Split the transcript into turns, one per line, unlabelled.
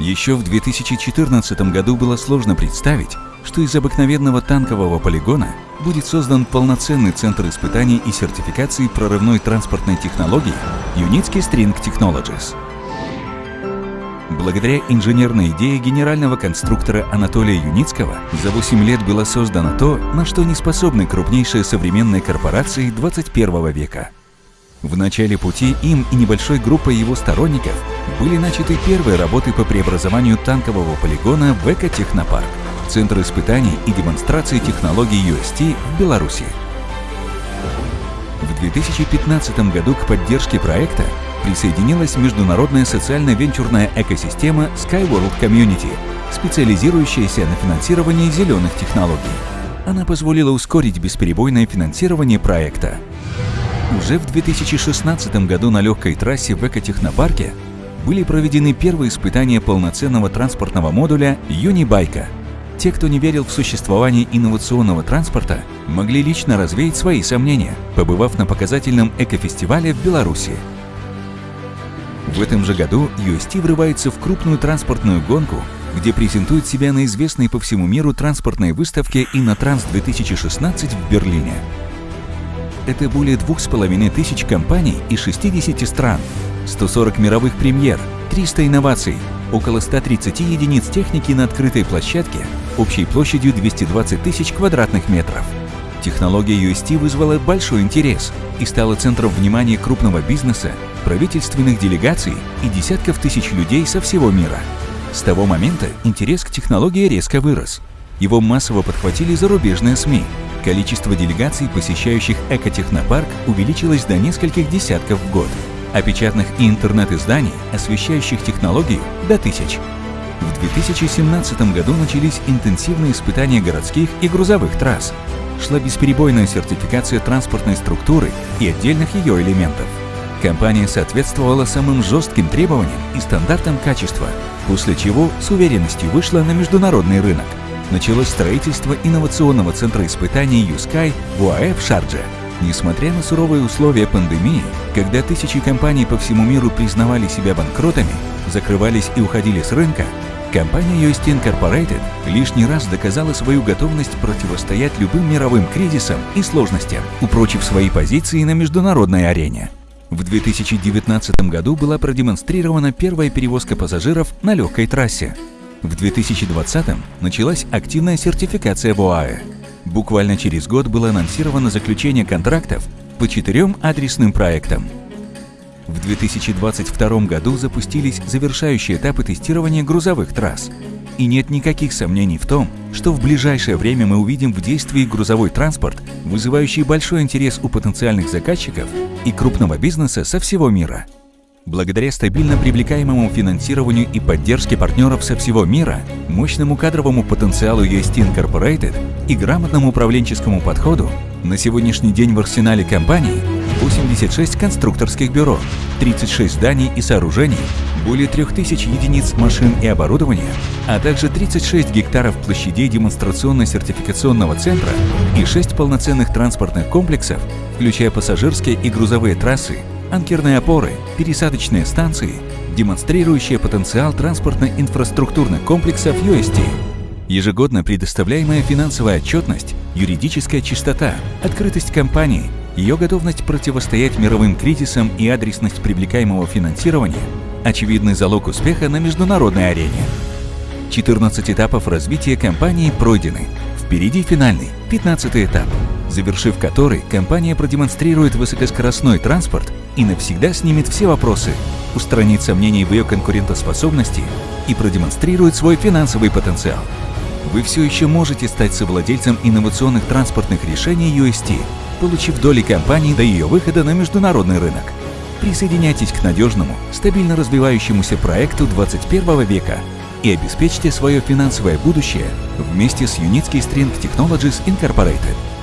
Еще в 2014 году было сложно представить, что из обыкновенного танкового полигона будет создан полноценный центр испытаний и сертификации прорывной транспортной технологии Unitsky String Technologies. Благодаря инженерной идее генерального конструктора Анатолия Юницкого за 8 лет было создано то, на что не способны крупнейшие современные корпорации 21 века. В начале пути им и небольшой группой его сторонников были начаты первые работы по преобразованию танкового полигона в Экотехнопарк, центр испытаний и демонстрации технологий UST в Беларуси. В 2015 году к поддержке проекта присоединилась международная социально-венчурная экосистема SkyWorld Community, специализирующаяся на финансировании зеленых технологий. Она позволила ускорить бесперебойное финансирование проекта. Уже в 2016 году на легкой трассе в экотехнопарке были проведены первые испытания полноценного транспортного модуля Юнибайка. Те, кто не верил в существование инновационного транспорта, могли лично развеять свои сомнения, побывав на показательном экофестивале в Беларуси. В этом же году UST врывается в крупную транспортную гонку, где презентует себя на известной по всему миру транспортной выставке Иннотранс 2016 в Берлине. Это более двух с половиной тысяч компаний из 60 стран, 140 мировых премьер, 300 инноваций, около 130 единиц техники на открытой площадке общей площадью 220 тысяч квадратных метров. Технология UST вызвала большой интерес и стала центром внимания крупного бизнеса, правительственных делегаций и десятков тысяч людей со всего мира. С того момента интерес к технологии резко вырос. Его массово подхватили зарубежные СМИ. Количество делегаций, посещающих экотехнопарк, увеличилось до нескольких десятков в год, а печатных и интернет-изданий, освещающих технологию, до тысяч. В 2017 году начались интенсивные испытания городских и грузовых трасс. Шла бесперебойная сертификация транспортной структуры и отдельных ее элементов. Компания соответствовала самым жестким требованиям и стандартам качества, после чего с уверенностью вышла на международный рынок. Началось строительство инновационного центра испытаний USky в УАЭ в Шардже. Несмотря на суровые условия пандемии, когда тысячи компаний по всему миру признавали себя банкротами, закрывались и уходили с рынка, компания UST Incorporated лишний раз доказала свою готовность противостоять любым мировым кризисам и сложностям, упрочив свои позиции на международной арене. В 2019 году была продемонстрирована первая перевозка пассажиров на легкой трассе. В 2020 началась активная сертификация в. Буквально через год было анонсировано заключение контрактов по четырем адресным проектам. В 2022 году запустились завершающие этапы тестирования грузовых трасс. И нет никаких сомнений в том, что в ближайшее время мы увидим в действии грузовой транспорт, вызывающий большой интерес у потенциальных заказчиков и крупного бизнеса со всего мира. Благодаря стабильно привлекаемому финансированию и поддержке партнеров со всего мира, мощному кадровому потенциалу UST Incorporated и грамотному управленческому подходу, на сегодняшний день в арсенале компании 86 конструкторских бюро, 36 зданий и сооружений, более 3000 единиц машин и оборудования, а также 36 гектаров площадей демонстрационно-сертификационного центра и 6 полноценных транспортных комплексов, включая пассажирские и грузовые трассы, анкерные опоры, пересадочные станции, демонстрирующие потенциал транспортно-инфраструктурных комплексов UST. Ежегодно предоставляемая финансовая отчетность, юридическая чистота, открытость компании, ее готовность противостоять мировым кризисам и адресность привлекаемого финансирования – очевидный залог успеха на международной арене. 14 этапов развития компании пройдены. Впереди финальный, 15 этап, завершив который, компания продемонстрирует высокоскоростной транспорт и навсегда снимет все вопросы, устранит сомнений в ее конкурентоспособности и продемонстрирует свой финансовый потенциал. Вы все еще можете стать совладельцем инновационных транспортных решений UST, получив доли компании до ее выхода на международный рынок. Присоединяйтесь к надежному, стабильно развивающемуся проекту 21 века и обеспечьте свое финансовое будущее вместе с Unitsky String Technologies Incorporated.